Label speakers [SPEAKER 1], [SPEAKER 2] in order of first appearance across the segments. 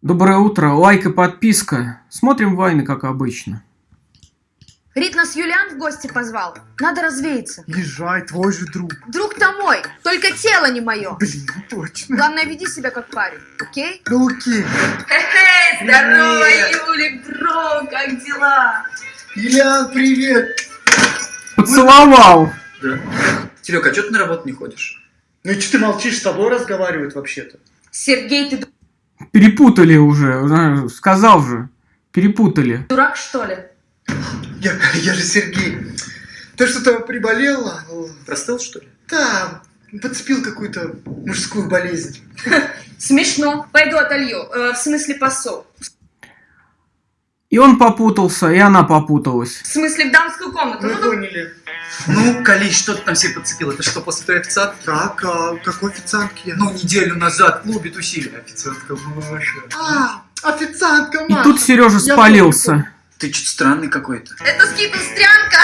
[SPEAKER 1] Доброе утро, лайк и подписка. Смотрим войны, как обычно.
[SPEAKER 2] Рит нас Юлиан в гости позвал. Надо развеяться.
[SPEAKER 3] Езжай, твой же друг.
[SPEAKER 2] Друг-то мой, только тело не мое.
[SPEAKER 3] Блин, ну точно.
[SPEAKER 2] Главное, веди себя как парень, окей?
[SPEAKER 3] Ну окей.
[SPEAKER 4] Хе-хе, здорово, Юлик, бро, как дела?
[SPEAKER 3] Ильян, привет.
[SPEAKER 1] Поцеловал.
[SPEAKER 5] Да. Серег, а что ты на работу не ходишь?
[SPEAKER 3] Ну и что ты молчишь, с тобой разговаривают вообще-то?
[SPEAKER 2] Сергей, ты
[SPEAKER 1] Перепутали уже, сказал же. Перепутали.
[SPEAKER 2] дурак, что ли?
[SPEAKER 3] Я, я же Сергей. Ты что-то приболел?
[SPEAKER 5] Простыл, что ли?
[SPEAKER 3] Да, подцепил какую-то мужскую болезнь.
[SPEAKER 2] Смешно. Пойду отолью. Э, в смысле посол.
[SPEAKER 1] И он попутался, и она попуталась.
[SPEAKER 2] В смысле в дамскую комнату.
[SPEAKER 3] Мы
[SPEAKER 2] Ну, ну,
[SPEAKER 3] поняли.
[SPEAKER 5] Ну, Калич, что ты там себе подцепил? Это что, после той официантки?
[SPEAKER 3] Так, а какой официантки я?
[SPEAKER 5] Ну, неделю назад в клубе тусили.
[SPEAKER 3] официантка Маша. А, официантка
[SPEAKER 1] И
[SPEAKER 3] Маша.
[SPEAKER 1] тут Сережа
[SPEAKER 3] Я
[SPEAKER 1] спалился.
[SPEAKER 5] Ты что-то странный какой-то.
[SPEAKER 2] Это скипа стрянка.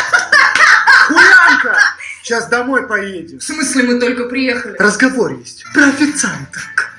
[SPEAKER 3] Хулянка! Сейчас домой поедем.
[SPEAKER 2] В смысле мы только приехали?
[SPEAKER 3] Разговор есть. Про официанток.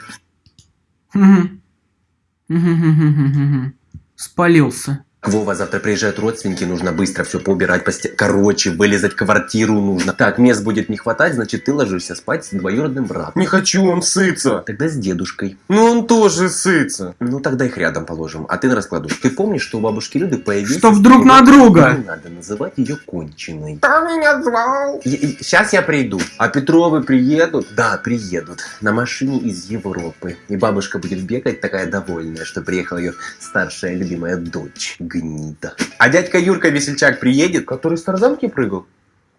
[SPEAKER 1] Спалился.
[SPEAKER 6] Вова, завтра приезжают родственники, нужно быстро все поубирать, посте... короче, вылезать квартиру нужно. Так, мест будет не хватать, значит ты ложишься спать с двоюродным братом.
[SPEAKER 7] Не хочу, он сытся.
[SPEAKER 6] Тогда с дедушкой.
[SPEAKER 7] Ну он тоже сытся.
[SPEAKER 6] Ну тогда их рядом положим, а ты на раскладушку. Ты помнишь, что у бабушки Люды появился...
[SPEAKER 1] Чтоб друг на друга.
[SPEAKER 6] Не надо называть ее конченой.
[SPEAKER 7] Кто меня звал?
[SPEAKER 6] Сейчас я приду. А Петровы приедут? Да, приедут. На машине из Европы. И бабушка будет бегать такая довольная, что приехала ее старшая любимая дочь. Гнида. А дядька Юрка Весельчак приедет?
[SPEAKER 7] Который с тарзанки прыгал?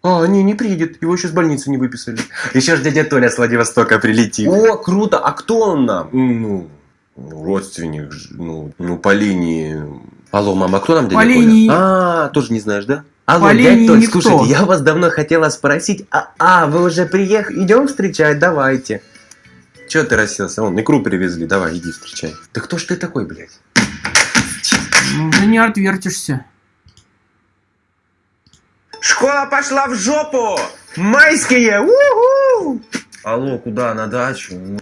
[SPEAKER 7] А, не, не приедет. Его еще с больницы не выписали.
[SPEAKER 6] Еще ж дядя Толя с Владивостока прилетит. О, круто! А кто он нам?
[SPEAKER 7] Ну, ну, родственник, ну, ну, по линии...
[SPEAKER 6] Алло, мама, а кто нам дядя
[SPEAKER 1] По
[SPEAKER 6] Коля?
[SPEAKER 1] линии-
[SPEAKER 6] А, тоже не знаешь, да? Алло,
[SPEAKER 1] По
[SPEAKER 6] дядь Толь,
[SPEAKER 1] никто.
[SPEAKER 6] слушайте, я вас давно хотела спросить. А, а вы уже приехали? Идем встречать, давайте. Че ты расселся? Вон, икру привезли, давай, иди встречай. Да кто ж ты такой, блядь?
[SPEAKER 1] Не отвертишься.
[SPEAKER 6] Школа пошла в жопу! Майские! Алло, куда? На дачу?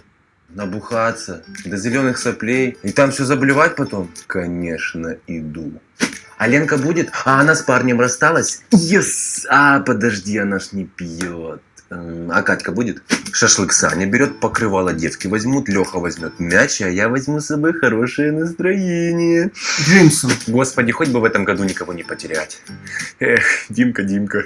[SPEAKER 6] Набухаться. До зеленых соплей. И там все заблевать потом? Конечно, иду. А Ленка будет? А она с парнем рассталась? Yes! А, подожди, она ж не пьет. А Катька будет? Шашлык Саня берет, покрывало девки возьмут, Леха возьмет мяч, а я возьму с собой хорошее настроение.
[SPEAKER 1] Джеймсон.
[SPEAKER 6] Господи, хоть бы в этом году никого не потерять. Эх, Димка, Димка.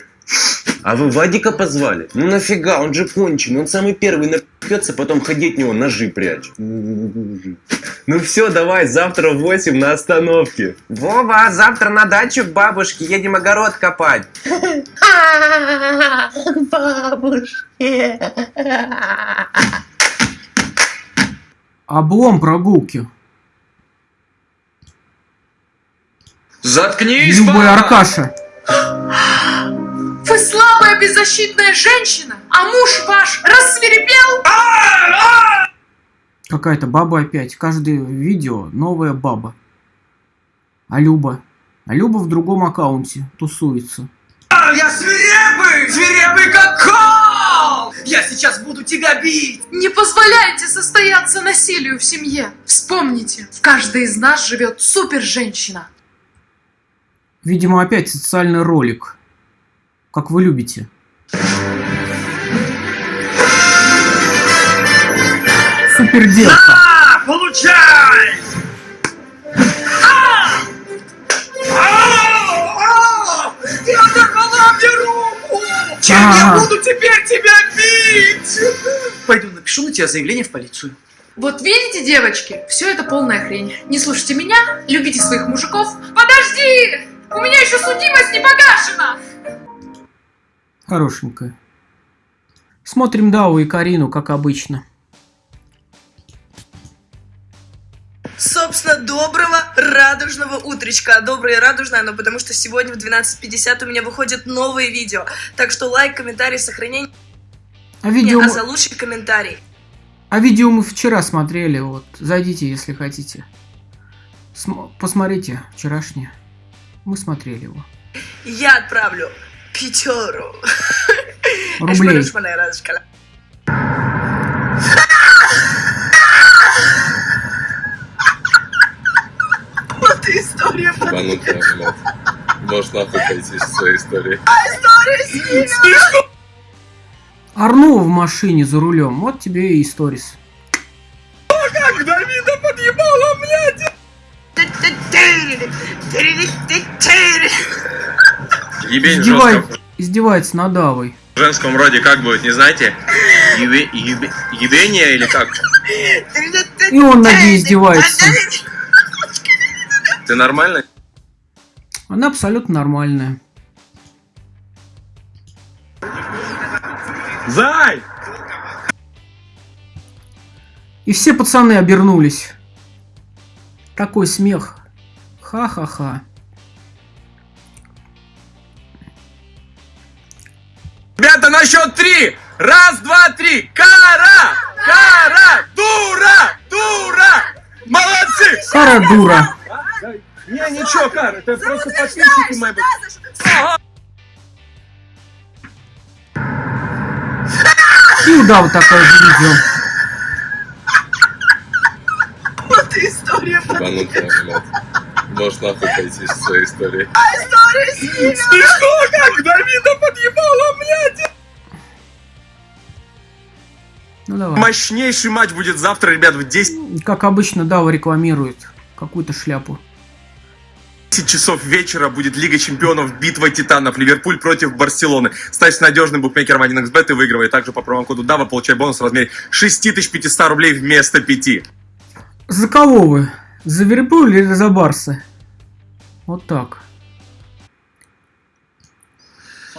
[SPEAKER 6] А вы Вадика позвали? Ну нафига, он же конченый, он самый первый напьется, потом ходить него ножи прячь. Ну все, давай, завтра в 8 на остановке. Вова, завтра на дачу к бабушке, едем огород копать.
[SPEAKER 1] Облом прогулки.
[SPEAKER 5] Заткнись,
[SPEAKER 1] Любой! Аркаша.
[SPEAKER 4] Вы слабая, беззащитная женщина, а муж ваш рассверепел?
[SPEAKER 1] Какая-то баба опять. Каждое видео новая баба. А Люба? А Люба в другом аккаунте тусуется.
[SPEAKER 5] Я свирепый! Свирепый как кол! Я сейчас буду тебя бить!
[SPEAKER 4] Не позволяйте состояться насилию в семье. Вспомните, в каждой из нас живет супер-женщина.
[SPEAKER 1] Видимо, опять социальный ролик. Как вы любите. Суперделка.
[SPEAKER 5] А, получай! А! А! А! Ты оторвала мне руку! Чем я
[SPEAKER 1] А.
[SPEAKER 5] буду теперь тебя бить? Пойду напишу на тебя заявление в полицию.
[SPEAKER 4] Вот видите, девочки, все это полная хрень. Не слушайте меня, любите своих мужиков. Подожди! У меня еще судимость не погашена!
[SPEAKER 1] Хорошенькая. Смотрим Дау и Карину, как обычно.
[SPEAKER 8] Собственно, доброго радужного утречка. Доброе и радужное, но потому что сегодня в 12.50 у меня выходит новое видео. Так что лайк, комментарий, сохранение,
[SPEAKER 1] А видео,
[SPEAKER 8] а за лучший комментарий.
[SPEAKER 1] а видео мы вчера смотрели, вот. Зайдите, если хотите. См- посмотрите вчерашнее. Мы смотрели его.
[SPEAKER 8] Я отправлю пятеру.
[SPEAKER 1] Рублей.
[SPEAKER 8] Вот история.
[SPEAKER 9] Банутая, блядь. Можешь нахуй пойти со своей историей.
[SPEAKER 1] А история с Арну в машине за рулем. Вот тебе и
[SPEAKER 10] сторис.
[SPEAKER 9] Ебень
[SPEAKER 1] Издевай-
[SPEAKER 9] жестком,
[SPEAKER 1] Издевается над Авой.
[SPEAKER 9] в женском роде как будет, не знаете? Ебе, ебе, ебение или как?
[SPEAKER 1] И он над ней издевается.
[SPEAKER 9] Ты нормально?
[SPEAKER 1] Она абсолютно нормальная.
[SPEAKER 11] Зай!
[SPEAKER 1] И все пацаны обернулись. Такой смех. Ха-ха-ха.
[SPEAKER 10] Ребята, на счет три! Раз, два, три! Кара! Кара! Дура! Дура! Молодцы!
[SPEAKER 1] Кара дура.
[SPEAKER 11] Не, ничего, Кар, это просто подписчики мои.
[SPEAKER 1] И у Давы такое же видео.
[SPEAKER 9] Ебанутая, блядь. Можешь нахуй пойти со своей историей.
[SPEAKER 10] Смешно, как Давида подъебала, блядь!
[SPEAKER 1] Ну давай.
[SPEAKER 11] Мощнейший матч будет завтра, ребят, в 10
[SPEAKER 1] Как обычно, Дава рекламирует какую-то шляпу.
[SPEAKER 11] часов вечера будет Лига Чемпионов, битва титанов, Ливерпуль против Барселоны. Ставь надежным букмекером 1xbet и выигрывай. Также по промокоду DAVA получай бонус в размере 6500 рублей вместо 5.
[SPEAKER 1] За кого вы? За Ливерпуль или за Барса? Вот так.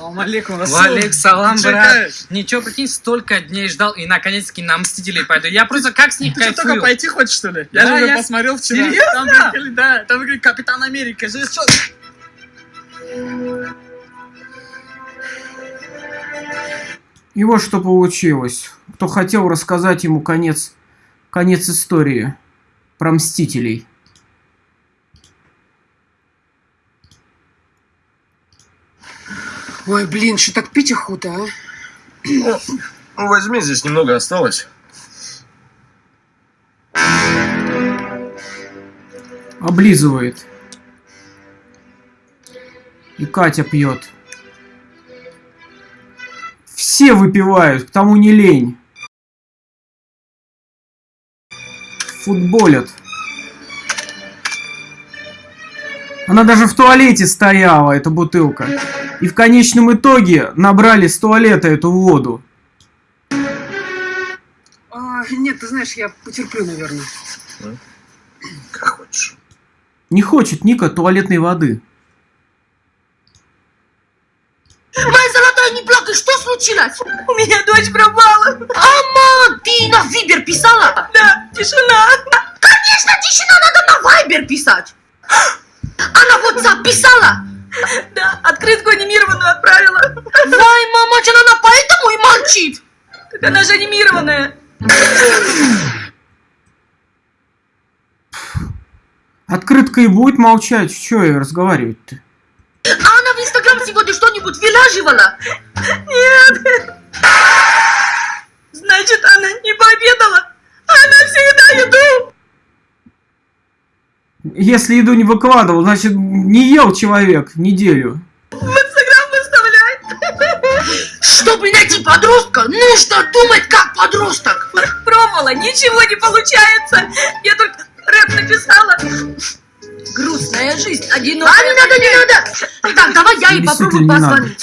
[SPEAKER 12] Салам алейкум,
[SPEAKER 10] Валик,
[SPEAKER 12] салам,
[SPEAKER 10] Ты чекаешь?
[SPEAKER 12] Ничего, прикинь, столько дней ждал, и наконец-таки на Мстителей пойду. Я просто как с них
[SPEAKER 10] Ты что, только
[SPEAKER 12] кайфую.
[SPEAKER 10] пойти хочешь, что ли?
[SPEAKER 12] Да,
[SPEAKER 10] Я же уже
[SPEAKER 12] я-
[SPEAKER 10] посмотрел вчера.
[SPEAKER 12] Серьезно?
[SPEAKER 10] Там выиграли, да, там выиграли Капитан Америка. Же что?
[SPEAKER 1] И вот что получилось. Кто хотел рассказать ему конец, конец истории про Мстителей.
[SPEAKER 13] Ой, блин, что так пить охота, а?
[SPEAKER 11] Ну, возьми, здесь немного осталось.
[SPEAKER 1] Облизывает. И Катя пьет. Все выпивают, к тому не лень. Футболят. Она даже в туалете стояла, эта бутылка. И в конечном итоге набрали с туалета эту воду.
[SPEAKER 13] А, Нет, ты знаешь, я потерплю, наверное.
[SPEAKER 11] Как хочешь.
[SPEAKER 1] Не хочет Ника туалетной воды.
[SPEAKER 14] Моя золотая, не плакай, что случилось? У меня дочь пропала. Ама, ты на Вибер писала? Да, тишина. Конечно, тишина, надо на Вайбер писать. Она вот записала? Да, открытку анимированную отправила. Вай, мамач, она поэтому и молчит. Так она же анимированная.
[SPEAKER 1] Открытка и будет молчать. Че ей разговаривать-то?
[SPEAKER 14] А она в Инстаграм сегодня что-нибудь выложивала? Нет. Значит, она не пообедала. Она всегда еду.
[SPEAKER 1] Если еду не выкладывал, значит не ел человек неделю.
[SPEAKER 14] В Инстаграм выставляет. Чтобы найти подростка, нужно думать как подросток. Пробовала, ничего не получается. Я только рэп написала. Грустная жизнь, одинокая. А, не надо, не надо. Так, давай я ей попробую
[SPEAKER 1] не
[SPEAKER 14] позвонить.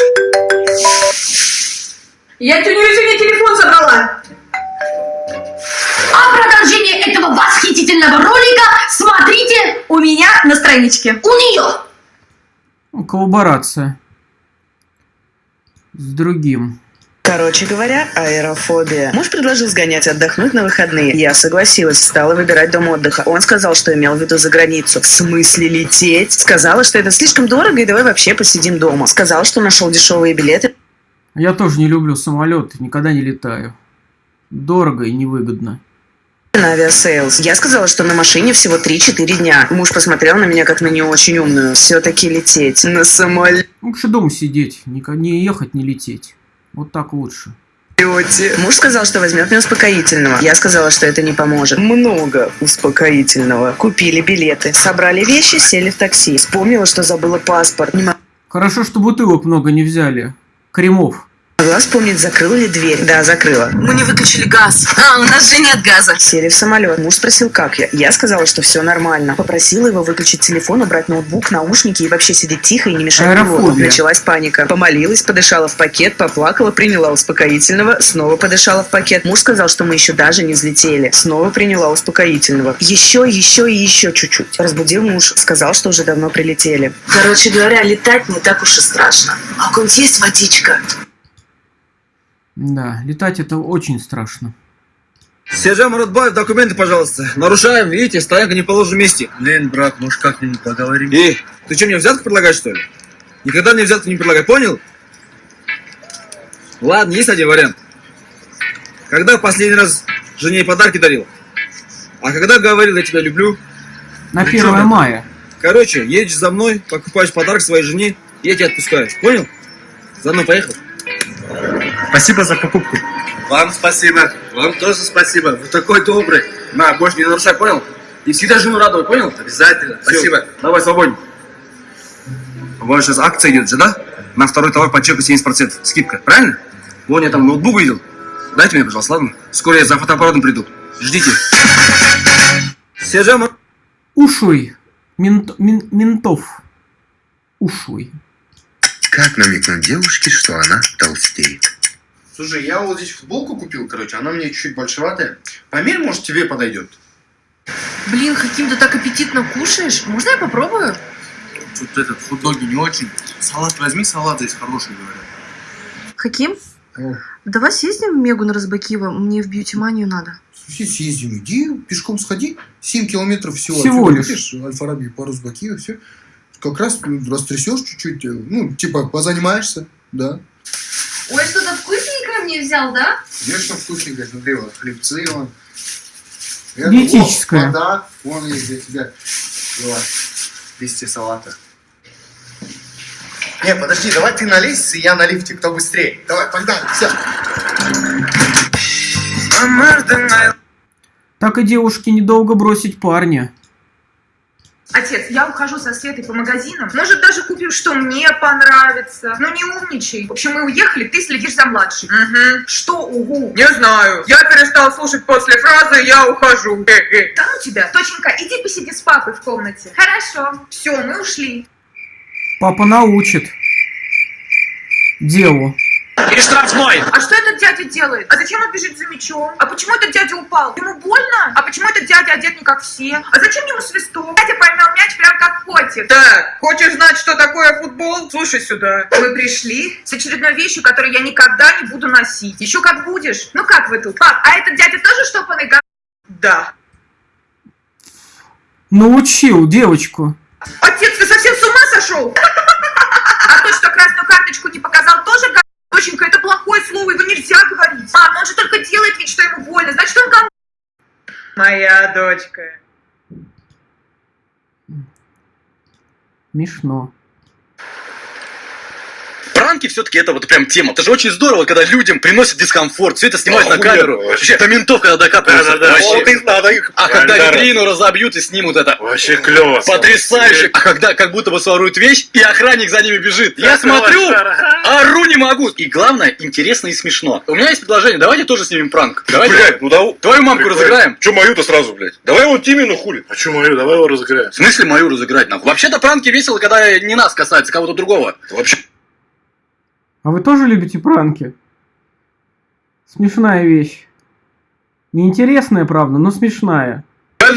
[SPEAKER 14] Я тетя Люсине телефон забрала. А продолжение этого восхитительного ролика смотрите у меня на страничке. У нее.
[SPEAKER 1] Ну, Коллаборация. С другим.
[SPEAKER 15] Короче говоря, аэрофобия. Муж предложил сгонять отдохнуть на выходные. Я согласилась, стала выбирать дом отдыха. Он сказал, что имел в виду за границу. В смысле лететь? Сказала, что это слишком дорого и давай вообще посидим дома. Сказал, что нашел дешевые билеты.
[SPEAKER 1] Я тоже не люблю самолеты, никогда не летаю. Дорого и невыгодно.
[SPEAKER 15] На Aviasales. Я сказала, что на машине всего 3-4 дня. Муж посмотрел на меня как на не очень умную. Все-таки лететь на самолете.
[SPEAKER 1] Лучше дома сидеть, нико- не ехать, не лететь. Вот так лучше.
[SPEAKER 15] Муж сказал, что возьмет мне успокоительного. Я сказала, что это не поможет. Много успокоительного. Купили билеты, собрали вещи, сели в такси. Вспомнила, что забыла паспорт. Не
[SPEAKER 1] Хорошо, что бутылок много не взяли. Кремов.
[SPEAKER 15] Могла вспомнить, закрыла ли дверь. Да, закрыла.
[SPEAKER 16] Мы не выключили газ. А, у нас же нет газа.
[SPEAKER 15] Сели в самолет. Муж спросил, как я. Я сказала, что все нормально. Попросила его выключить телефон, убрать ноутбук, наушники и вообще сидеть тихо и не мешать
[SPEAKER 1] Аэрофобия.
[SPEAKER 15] пилоту. Началась паника. Помолилась, подышала в пакет, поплакала, приняла успокоительного, снова подышала в пакет. Муж сказал, что мы еще даже не взлетели. Снова приняла успокоительного. Еще, еще и еще чуть-чуть. Разбудил муж. Сказал, что уже давно прилетели.
[SPEAKER 16] Короче говоря, летать не так уж и страшно. А у кого-нибудь есть водичка?
[SPEAKER 1] Да, летать это очень страшно.
[SPEAKER 17] Сержант Муратбаев, документы, пожалуйста. Нарушаем, видите, стоянка не в положенном месте.
[SPEAKER 6] Блин, брат, может как-нибудь поговорим?
[SPEAKER 17] И, ты что, мне взятку предлагаешь, что ли? Никогда мне взятку не предлагай, понял? Ладно, есть один вариант. Когда в последний раз жене подарки дарил? А когда говорил, я тебя люблю?
[SPEAKER 1] На
[SPEAKER 17] При чём
[SPEAKER 1] 1
[SPEAKER 17] это?
[SPEAKER 1] мая.
[SPEAKER 17] Короче, едешь за мной, покупаешь подарок своей жене, я тебя отпускаю. Понял? За мной поехал.
[SPEAKER 11] Спасибо за покупку.
[SPEAKER 17] Вам спасибо. Вам тоже спасибо. Вы такой добрый. На, больше не нарушай, понял? И всегда жену радовать, понял? Обязательно. Спасибо. Давай, свободен. У вас сейчас акция идет же, да? На второй товар по чеку 70%. Скидка, правильно? Вон я там ноутбук видел. Дайте мне, пожалуйста, ладно? Скоро я за фотоаппаратом приду. Ждите. Сержант
[SPEAKER 1] Ушуй. Мент- мин- ментов. Ушуй.
[SPEAKER 3] Как намекнуть девушке, что она толстеет?
[SPEAKER 18] Слушай, я вот здесь футболку купил, короче, она мне чуть-чуть большеватая. Померь, может, тебе подойдет.
[SPEAKER 16] Блин, Хаким, ты так аппетитно кушаешь. Можно я попробую?
[SPEAKER 18] Тут этот хот-доги не очень. Салат возьми, салат здесь хороший, говорят.
[SPEAKER 16] Хаким, давай съездим в Мегу на Разбакива. Мне в бьюти-манию надо.
[SPEAKER 18] Съездим, иди, пешком сходи. 7 километров всего.
[SPEAKER 1] Всего лишь.
[SPEAKER 18] Альфа-Раби по Рузбакию, все. Как раз ну, растрясешь чуть-чуть, э, ну, типа, позанимаешься, да.
[SPEAKER 16] Ой, что-то вкусненькое мне взял, да?
[SPEAKER 18] Конечно, вкусненько, смотри, вот хлебцы, вон. Это,
[SPEAKER 1] Диетическое.
[SPEAKER 18] вот, вода, вон есть для тебя. Давай, листья салата. Не, подожди, давай ты на лестнице, я на лифте, кто быстрее. Давай, погнали, все.
[SPEAKER 1] Так и девушке недолго бросить парня.
[SPEAKER 19] Отец, я ухожу со Светой по магазинам. Может, даже купим, что мне понравится. Ну, не умничай. В общем, мы уехали, ты следишь за младшей. Угу. Что угу? Не знаю. Я перестал слушать после фразы «я ухожу». Да ну тебя. Точенька, иди посиди с папой в комнате. Хорошо. Все, мы ушли.
[SPEAKER 1] Папа научит. Делу.
[SPEAKER 17] И штрафной.
[SPEAKER 19] А что этот дядя делает? А зачем он бежит за мячом? А почему этот дядя упал? Ему больно? А почему этот дядя одет не как все? А зачем ему свисток? Дядя поймал мяч прям как котик. Так, хочешь знать, что такое футбол? Слушай сюда. Мы пришли с очередной вещью, которую я никогда не буду носить. Еще как будешь. Ну как вы тут? Пап, а этот дядя тоже штопанный га... Да.
[SPEAKER 1] Научил девочку.
[SPEAKER 19] Отец, ты совсем с ума сошел? А то, что красную карточку не показал, тоже. Доченька, это плохое слово, его нельзя говорить. Мам, он же только делает вид, что ему больно. Значит, он гам... Моя дочка.
[SPEAKER 1] Смешно.
[SPEAKER 20] Пранки все-таки это вот прям тема. Это же очень здорово, когда людям приносят дискомфорт, все это снимают на камеру. Вообще, до ментов, когда докапываются. Вообще.
[SPEAKER 6] Вот их надо их.
[SPEAKER 20] А когда витрину разобьют и снимут это.
[SPEAKER 6] Вообще клево.
[SPEAKER 20] Потрясающе! А когда как будто бы своруют вещь, и охранник за ними бежит. Я смотрю, ору не могу. И главное, интересно и смешно. У меня есть предложение, давайте тоже снимем пранк. Давайте.
[SPEAKER 6] Блядь, ну да.
[SPEAKER 20] Твою мамку разыграем.
[SPEAKER 6] Че мою-то сразу, блядь? Давай его Тимину хули. А че мою? Давай его разыграем.
[SPEAKER 20] В смысле мою разыграть нахуй? Вообще-то пранки весело, когда не нас касается, кого-то другого.
[SPEAKER 6] Вообще.
[SPEAKER 1] А вы тоже любите пранки? Смешная вещь. Неинтересная, правда, но смешная.
[SPEAKER 20] Тихо,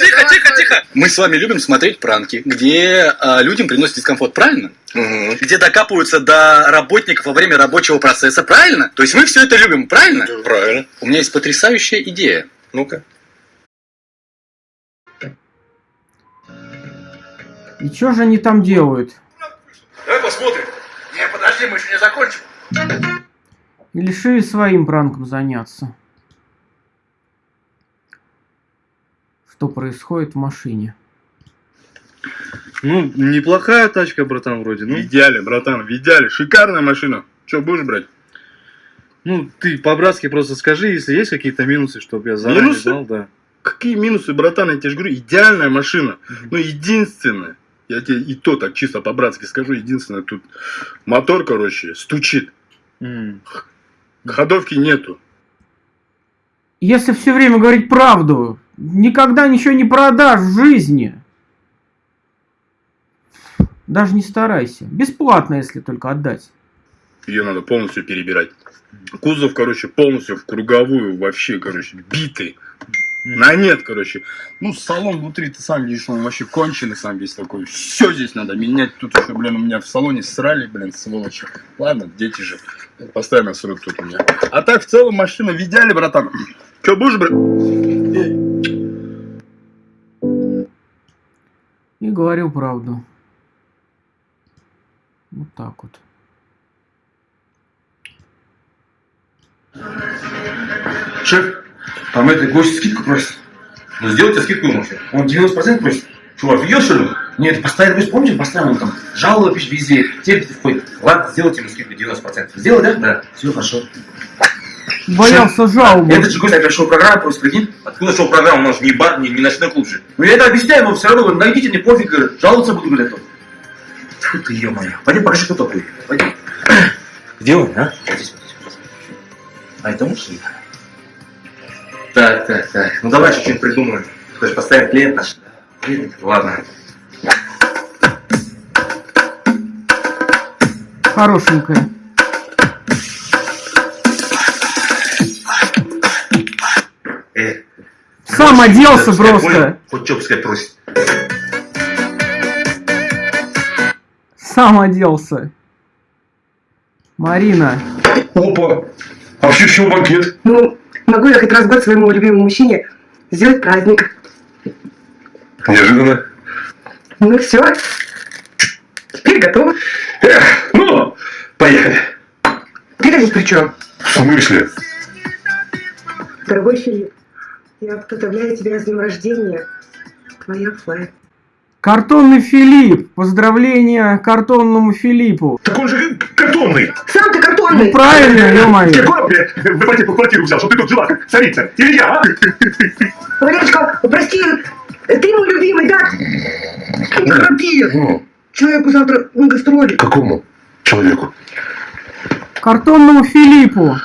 [SPEAKER 20] тихо, тихо, тихо. Мы с вами любим смотреть пранки, где а, людям приносят дискомфорт, правильно? Где докапываются до работников во время рабочего процесса, правильно? То есть мы все это любим, правильно?
[SPEAKER 6] Правильно.
[SPEAKER 20] У меня есть потрясающая идея.
[SPEAKER 6] Ну-ка.
[SPEAKER 1] И что же они там делают?
[SPEAKER 17] Посмотрим. Не, подожди, мы еще не закончим.
[SPEAKER 1] И решили своим пранком заняться. Что происходит в машине?
[SPEAKER 10] Ну, неплохая тачка, братан, вроде. Ну. В идеале, братан, в идеале. Шикарная машина. Че, будешь брать?
[SPEAKER 17] Ну, ты по-братски просто скажи, если есть какие-то минусы, чтобы я заранее
[SPEAKER 10] Минусы?
[SPEAKER 17] знал, да.
[SPEAKER 10] Какие минусы, братан? Я тебе же говорю, идеальная машина. Ну, единственное. Я тебе и то так чисто по-братски скажу. Единственное, тут мотор, короче, стучит.
[SPEAKER 17] М.
[SPEAKER 10] Ходовки нету.
[SPEAKER 1] Если все время говорить правду, никогда ничего не продашь в жизни. Даже не старайся. Бесплатно, если только отдать.
[SPEAKER 10] Ее надо полностью перебирать. Кузов, короче, полностью в круговую, вообще, короче, битый. На нет, короче. Ну, салон внутри, ты сам видишь, он вообще конченый сам весь такой. Все здесь надо менять. Тут еще, блин, у меня в салоне срали, блин, сволочи. Ладно, дети же. Постоянно срут тут у меня. А так, в целом, машина в идеале, братан. Че, будешь, брат?
[SPEAKER 1] И говорил правду. Вот так вот.
[SPEAKER 17] Шеф, там это гость скидку просит. Ну сделайте скидку ему. Он 90% просит. Что, офигел что ли? Нет, постоянно, вы помните, постоянно он там жалобы пишет везде, терпит входит. Ладно, сделайте ему скидку 90%. Сделай, да? Да. Все, хорошо.
[SPEAKER 1] Боялся жалобы.
[SPEAKER 17] Этот же гость опять шоу-программа, просто прикинь. Откуда шоу-программа? У нас же не бар, не, не ночной клуб же. Ну я это объясняю, но все равно, говорю, найдите, мне пофиг, говорю, жаловаться буду, говорю, это. Тьфу ты, ё-моё. Пойдем покажи, кто такой. Пойдем. Где он, а? Здесь. А это мужчина? Так, так, так. Ну давай что-нибудь придумаем. Же постоянно клиент наш. Клиент? Ладно.
[SPEAKER 1] Хорошенькая.
[SPEAKER 17] Э,
[SPEAKER 1] Сам оделся просто.
[SPEAKER 17] понял, Хоть что пускай просит.
[SPEAKER 1] Сам оделся. Марина.
[SPEAKER 21] Опа! А вообще чего банкет?
[SPEAKER 22] Ну, могу я хоть раз в год своему любимому мужчине сделать праздник.
[SPEAKER 21] Неожиданно.
[SPEAKER 22] Ну все. Теперь готово.
[SPEAKER 21] Эх, ну, поехали.
[SPEAKER 22] Ты здесь при чем?
[SPEAKER 21] В смысле?
[SPEAKER 22] Дорогой Филипп, я поздравляю тебя с днем рождения. Твоя Флай.
[SPEAKER 1] Картонный Филипп. Поздравления картонному Филиппу.
[SPEAKER 21] Так он же картонный.
[SPEAKER 22] Сам картонный.
[SPEAKER 1] Ну правильно, ё-моё.
[SPEAKER 21] Какой мне в ипотеку квартиру взял, чтобы ты тут жила, как царица? Или я, а?
[SPEAKER 22] Валерочка, прости, ты мой любимый, да? Не торопи.
[SPEAKER 21] Ну,
[SPEAKER 22] Человеку завтра на гастроли.
[SPEAKER 21] какому человеку?
[SPEAKER 1] Картонному Филиппу.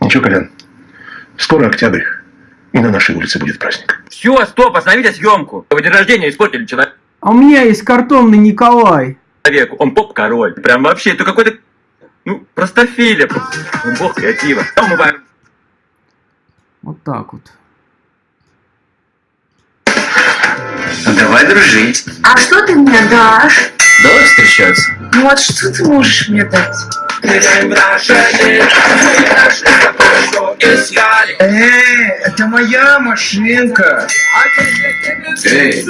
[SPEAKER 21] Ничего, Колян, скоро октябрь, и на нашей улице будет праздник.
[SPEAKER 23] Все, стоп, остановите съемку. Вы день рождения испортили человеку.
[SPEAKER 1] А у меня есть картонный Николай.
[SPEAKER 23] Он поп-король. Прям вообще, это какой-то, ну, простофиля. Он бог креатива.
[SPEAKER 1] Вот так вот.
[SPEAKER 17] Давай дружить.
[SPEAKER 16] А что ты мне дашь?
[SPEAKER 17] Давай встречаться.
[SPEAKER 16] Ну вот что ты можешь мне дать?
[SPEAKER 3] Эй, это моя машинка.
[SPEAKER 17] Эй,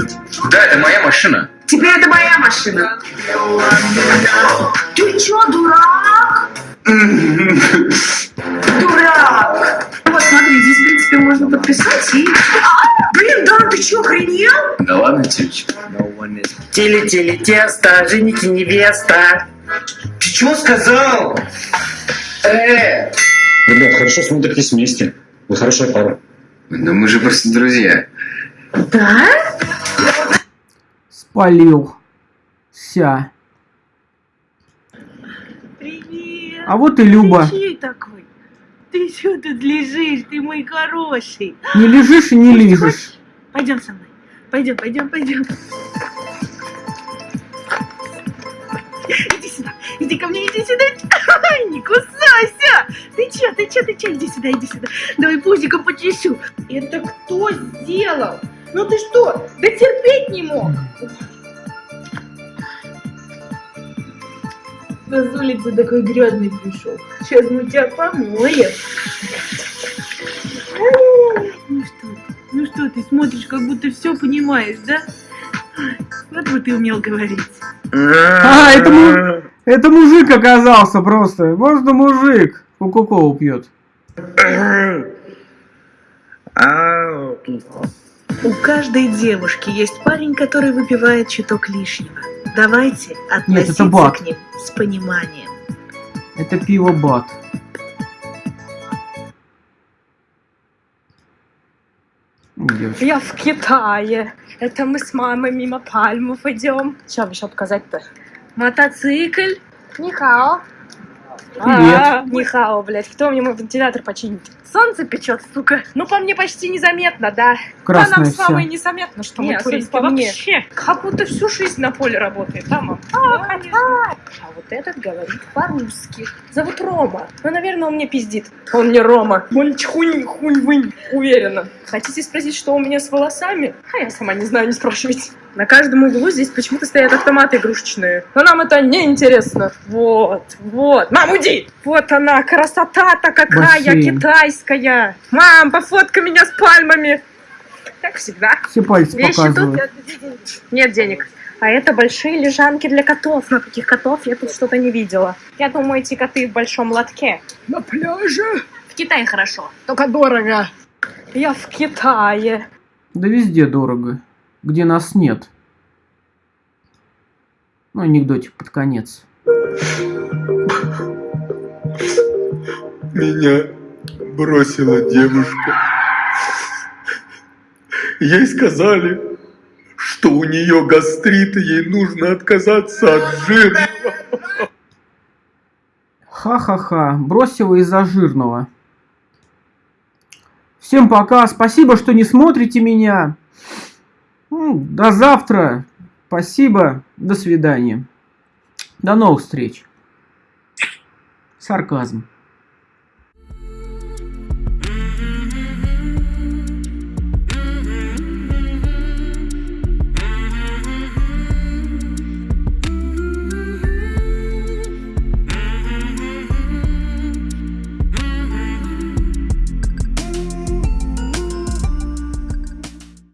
[SPEAKER 17] да, это моя машина.
[SPEAKER 16] Теперь это моя машина. Ты чё, дурак? Дурак. Вот смотри, здесь, в принципе, можно подписать и... А, блин, да, ты чё, охренел?
[SPEAKER 17] Да ладно, тючка.
[SPEAKER 15] Тили-тили тесто, жених и невеста.
[SPEAKER 17] Ты чего сказал? Э!
[SPEAKER 21] Ребят, хорошо смотритесь вместе. Вы хорошая пара.
[SPEAKER 17] Да мы же просто друзья.
[SPEAKER 16] Да?
[SPEAKER 1] Спалил. Ся.
[SPEAKER 16] Привет.
[SPEAKER 1] А вот и Люба.
[SPEAKER 16] Ты чей такой? Ты что тут лежишь? Ты мой хороший.
[SPEAKER 1] Не лежишь и не лежишь.
[SPEAKER 16] Пойдем со мной. Пойдем, пойдем, пойдем. Иди сюда, иди ко мне, иди сюда. Не кусайся. Ты чё, ты чё, ты чё? Иди сюда, иди сюда. Давай пузиком почешу. Это кто сделал? Ну ты что, да терпеть не мог? Да с улицы такой грязный пришел. Сейчас мы тебя помоем. Ну что ты? Ну что ты смотришь, как будто все понимаешь, да? Вот бы ты умел говорить.
[SPEAKER 1] А, это, му- это мужик оказался просто. Можно мужик. Кока-колу пьет.
[SPEAKER 16] У каждой девушки есть парень, который выпивает чуток лишнего. Давайте
[SPEAKER 1] Нет, это
[SPEAKER 16] относиться
[SPEAKER 1] бат.
[SPEAKER 16] к ним с пониманием.
[SPEAKER 1] Это пиво бат. Девочка.
[SPEAKER 24] Я в Китае. Это мы с мамой мимо пальмов идем. Что еще показать-то? Мотоцикл. Нихао.
[SPEAKER 1] Привет.
[SPEAKER 24] А, Нихао, блядь. Кто мне мой вентилятор починит? Солнце печет, сука. Ну, по мне почти незаметно, да.
[SPEAKER 1] Красное
[SPEAKER 24] да, нам с мамой незаметно, что мы по
[SPEAKER 16] мне.
[SPEAKER 24] вообще. Как будто всю жизнь на поле работает, да, мам? А, конечно. А вот этот говорит по-русски. Зовут Рома. Ну, наверное, он мне пиздит. Он не Рома. Он чхунь, хунь, вынь. Уверена. Хотите спросить, что у меня с волосами? А я сама не знаю, не спрашивайте. На каждом углу здесь почему-то стоят автоматы игрушечные. Но нам это не интересно. Вот, вот. Мам, уйди! Вот она, красота-то какая
[SPEAKER 1] Бассейн.
[SPEAKER 24] китайская. Мам, пофоткай меня с пальмами. Как всегда.
[SPEAKER 1] Все пальцы
[SPEAKER 24] Вещи
[SPEAKER 1] показывают.
[SPEAKER 24] тут нет денег. А это большие лежанки для котов. Но каких котов я тут что-то не видела. Я думаю, эти коты в большом лотке. На пляже. В Китае хорошо. Только дорого. Я в Китае.
[SPEAKER 1] Да везде дорого. Где нас нет. Ну, анекдотик под конец.
[SPEAKER 10] Меня бросила девушка. Ей сказали, что у нее гастрит, и ей нужно отказаться от жира.
[SPEAKER 1] Ха-ха-ха. Бросила из-за жирного. Всем пока. Спасибо, что не смотрите меня. М, До завтра. Спасибо. До свидания. До новых встреч. Сарказм.